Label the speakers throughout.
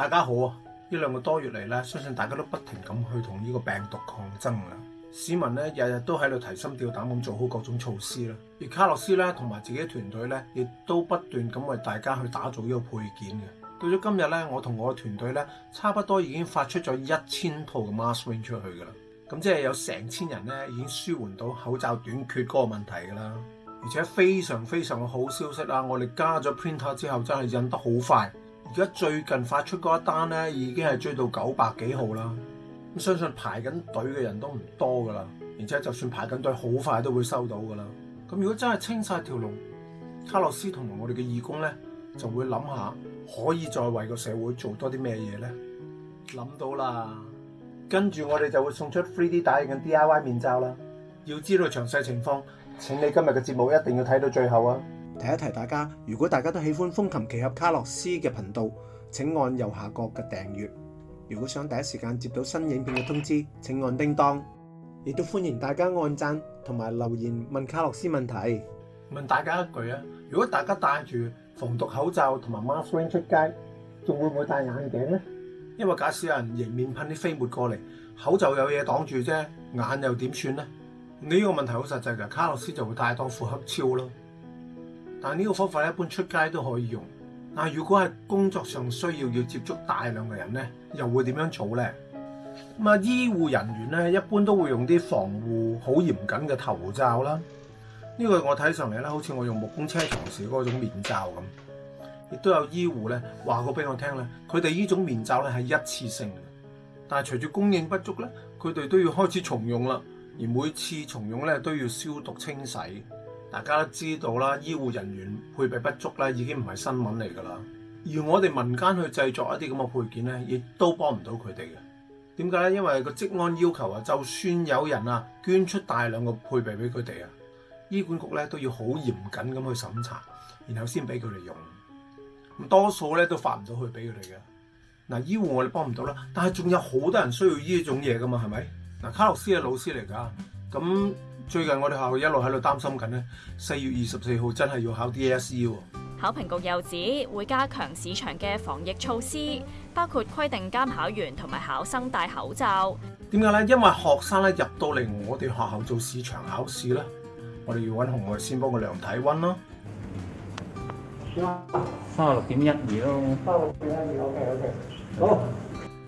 Speaker 1: 大家好啊！呢兩個多月嚟咧，相信大家都不停咁去同呢個病毒抗爭啦。市民咧日日都喺度提心吊膽咁做好各種措施啦。而卡洛斯咧同埋自己團隊咧，亦都不斷咁為大家去打造呢個配件嘅。到咗今日咧，我同我嘅團隊咧，差不多已經發出咗一千套嘅 mask ring 出去噶啦。咁即係有成千人咧已經舒緩到口罩短缺嗰個問題噶啦。而且非常非常嘅好消息啊！我哋加咗 printer 之後，真係印得好快。而家最近發出嗰一單咧，已經係追到九百幾號啦。咁相信排緊隊嘅人都唔多噶啦。而且就算排緊隊，好快都會收到噶啦。咁如果真係清晒條龍，卡洛斯同埋我哋嘅義工咧，就會諗下可以再為個社會做多啲咩嘢咧。諗到啦。跟住我哋就會送出 3D 打印嘅 DIY 面罩啦。要知道詳細情況，請你今日嘅節目一定要睇到最後啊！提一提大家，如果大家都喜欢风琴奇侠卡洛斯嘅频道，请按右下角嘅订阅。如果想第一时间接到新影片嘅通知，请按叮当。亦都欢迎大家按赞同埋留言问卡洛斯问题。问大家一句啊，如果大家戴住防毒口罩同埋 mask ring 出街，仲会唔会戴眼镜呢？因为假使有人迎面喷啲飞沫过嚟，口罩有嘢挡住啫，眼又点算你呢个问题好实际嘅，卡洛斯就会戴多副黑超咯。但呢個方法一般出街都可以用。但如果係工作上需要要接觸大量嘅人呢，又會點樣做呢？咁啊，醫護人員呢，一般都會用啲防護好嚴謹嘅頭罩啦。呢個我睇上嚟咧，好似我用木工車床時嗰種面罩咁。亦都有醫護咧話過俾我聽咧，佢哋呢種面罩咧係一次性，但系隨住供應不足咧，佢哋都要開始重用啦。而每次重用咧都要消毒清洗。大家都知道啦，醫護人員配備不足啦，已經唔係新聞嚟㗎啦。而我哋民間去製作一啲咁嘅配件咧，亦都幫唔到佢哋嘅。點解咧？因為個職安要求啊，就算有人啊捐出大量嘅配備俾佢哋啊，醫管局咧都要好嚴謹咁去審查，然後先俾佢哋用。咁多數咧都發唔到去俾佢哋嘅。嗱，醫護我哋幫唔到啦，但係仲有好多人需要呢種嘢㗎嘛，係咪？嗱，卡洛斯嘅老師嚟㗎。咁最近我哋学校一路喺度担心紧咧，四月二十四号真系要考 DSE 喎。
Speaker 2: 考评局又指会加强市场嘅防疫措施，包括规定监考员同埋考生戴口罩。
Speaker 1: 点解咧？因为学生咧入到嚟我哋学校做市场考试咧，我哋要揾红外线帮佢量体温咯。
Speaker 3: 三十六点一二咯，
Speaker 1: 三十六点一二，o k OK。好。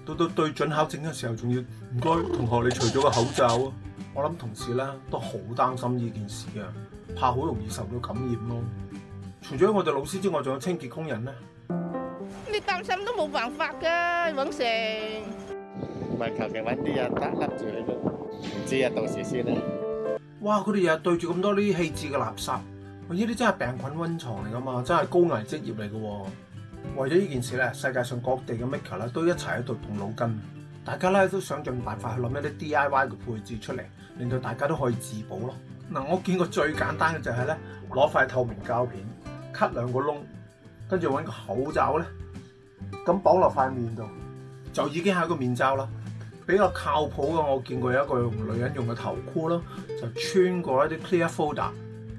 Speaker 1: 到到对准考证嘅时候，仲要唔该同学，你除咗个口罩啊。我谂同事咧都好担心呢件事嘅，怕好容易受到感染咯。除咗我哋老师之外，仲有清洁工人咧。
Speaker 4: 你担心都冇办法噶，永成。
Speaker 5: 唔系，求其搵啲人得笠住佢咯。唔知啊，到时先啦。
Speaker 1: 哇！佢哋日日对住咁多呢啲弃置嘅垃圾，呢啲真系病菌温床嚟噶嘛，真系高危职业嚟噶。为咗呢件事咧，世界上各地嘅 m i c a e l 咧都一齐喺度动脑筋。大家咧都想盡辦法去諗一啲 DIY 嘅配置出嚟，令到大家都可以自保咯。嗱，我見過最簡單嘅就係咧攞塊透明膠片，cut 兩個窿，跟住搵個口罩咧，咁綁落塊面度，就已經係一個面罩啦。比較靠譜嘅我見過有一個用女人用嘅頭箍啦，就穿過一啲 clear folder，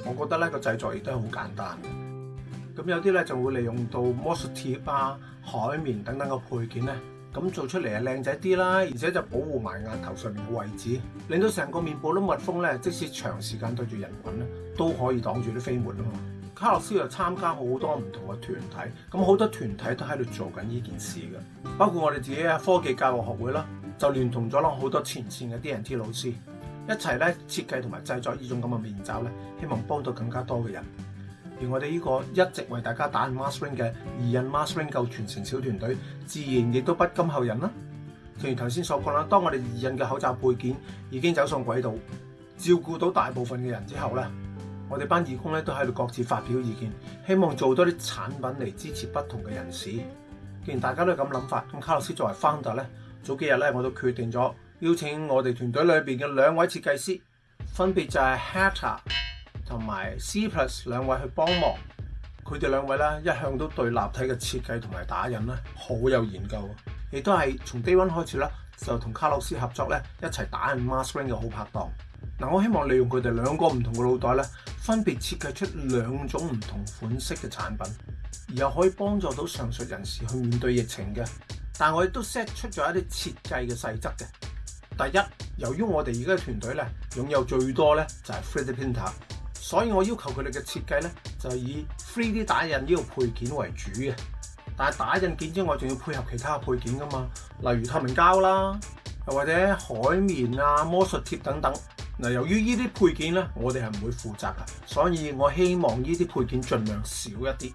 Speaker 1: 我覺得咧個製作亦都係好簡單嘅。咁有啲咧就會利用到魔术貼啊、海綿等等嘅配件咧。咁做出嚟啊，靚仔啲啦，而且就保護埋額頭上面嘅位置，令到成個面部都密封咧。即使長時間對住人群咧，都可以擋住啲飛沫啊嘛。卡洛斯又參加好多唔同嘅團體，咁好多團體都喺度做緊呢件事嘅，包括我哋自己嘅科技教育學會啦，就联同咗攞好多前線嘅 d n T 老師一齊咧設計同埋製作呢種咁嘅面罩咧，希望幫到更加多嘅人。我哋呢个一直为大家打 mask ring 嘅宜印 mask ring 够全城小团队，自然亦都不甘后人啦。正如头先所讲啦，当我哋宜印嘅口罩配件已经走上轨道，照顾到大部分嘅人之后咧，我哋班义工咧都喺度各自发表意见，希望做多啲产品嚟支持不同嘅人士。既然大家都咁谂法，咁卡洛斯作为 founder 咧，早几日咧我都决定咗邀请我哋团队里边嘅两位设计师，分别就系 Hatter。同埋 C plus 两位去帮忙，佢哋两位咧一向都对立体嘅设计同埋打印咧好有研究，亦都系从低温开始啦，就同卡洛斯合作咧一齐打印 m a s k r i n g 嘅好拍档。嗱，我希望利用佢哋两个唔同嘅脑袋咧，分别设计出两种唔同款式嘅产品，而又可以帮助到上述人士去面对疫情嘅。但我亦都 set 出咗一啲设计嘅细则嘅。第一，由于我哋而家嘅团队咧拥有最多咧就系 3D printer。所以我要求佢哋嘅設計咧，就係以 3D 打印呢個配件為主嘅。但係打印件之外，仲要配合其他配件噶嘛，例如透明膠啦，或者海綿啊、魔術貼等等。嗱，由於呢啲配件咧，我哋係唔會負責噶，所以我希望呢啲配件儘量少一啲。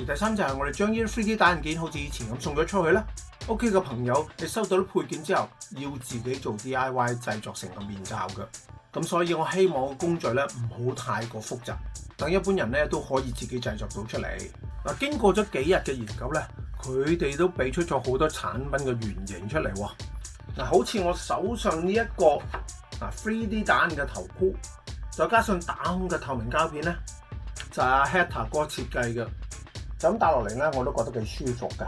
Speaker 1: 而第三就係我哋將呢啲 3D 打印件，好似以前咁送咗出去啦。屋企嘅朋友，你收到啲配件之後，要自己做 DIY 製作成個面罩㗎。咁所以我希望工序咧唔好太過複雜，等一般人咧都可以自己製作到出嚟嗱。經過咗幾日嘅研究咧，佢哋都俾出咗好多產品嘅原型出嚟嗱，好似我手上呢一個嗱 three D 彈嘅頭箍，再加上打孔嘅透明膠片咧，就阿 Hatter 哥設計嘅，就咁打落嚟咧，我都覺得幾舒服嘅。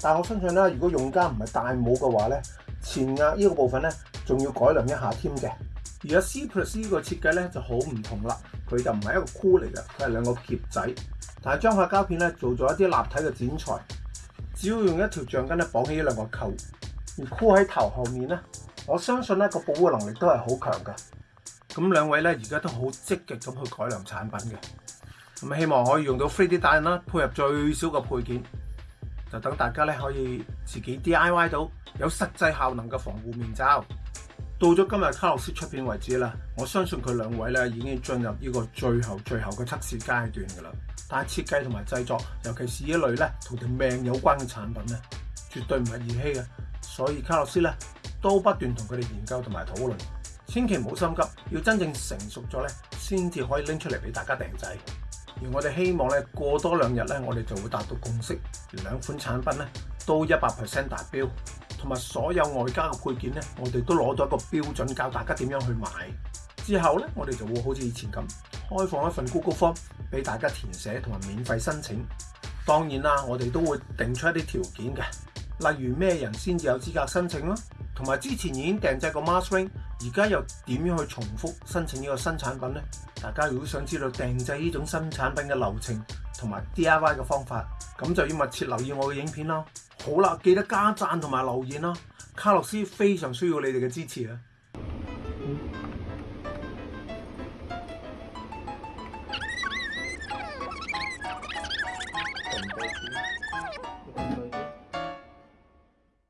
Speaker 1: 但我相信咧，如果用家唔係戴帽嘅話咧，前壓呢個部分咧，仲要改良一下添嘅。而家 C++ Plus 呢個設計咧就好唔同啦，佢就唔係一個箍嚟嘅，佢係兩個夾仔，但係將塊膠片咧做咗一啲立體嘅剪裁，只要用一條橡筋咧綁起兩個扣，而箍喺頭後面咧，我相信咧個保護能力都係好強嘅。咁兩位咧而家都好積極咁去改良產品嘅，咁希望可以用到 3D 打印啦，配合最少嘅配件，就等大家咧可以自己 DIY 到有實際效能嘅防護面罩。到咗今日卡洛斯出片为止啦，我相信佢两位咧已经进入呢个最后最后嘅测试阶段噶啦。但系设计同埋制作，尤其是一类咧同条命有关嘅产品咧，绝对唔系儿戏嘅。所以卡洛斯咧都不断同佢哋研究同埋讨论，千祈唔好心急，要真正成熟咗咧，先至可以拎出嚟俾大家订制。而我哋希望咧过多两日咧，我哋就会达到共识，两款产品咧都一百 percent 达标。同埋所有外加嘅配件咧，我哋都攞到一个标准教大家点样去买。之后咧，我哋就会好似以前咁，开放一份 Google Form 俾大家填写同埋免费申请。当然啦，我哋都会定出一啲条件嘅，例如咩人先至有资格申请啦，同埋之前已经订制个 Mastering，而家又点样去重复申请呢个新产品咧？大家如果想知道订制呢种新产品嘅流程同埋 DIY 嘅方法，咁就要密切留意我嘅影片咯。好啦，記得加讚同埋留言啦！卡洛斯非常需要你哋嘅支持啊！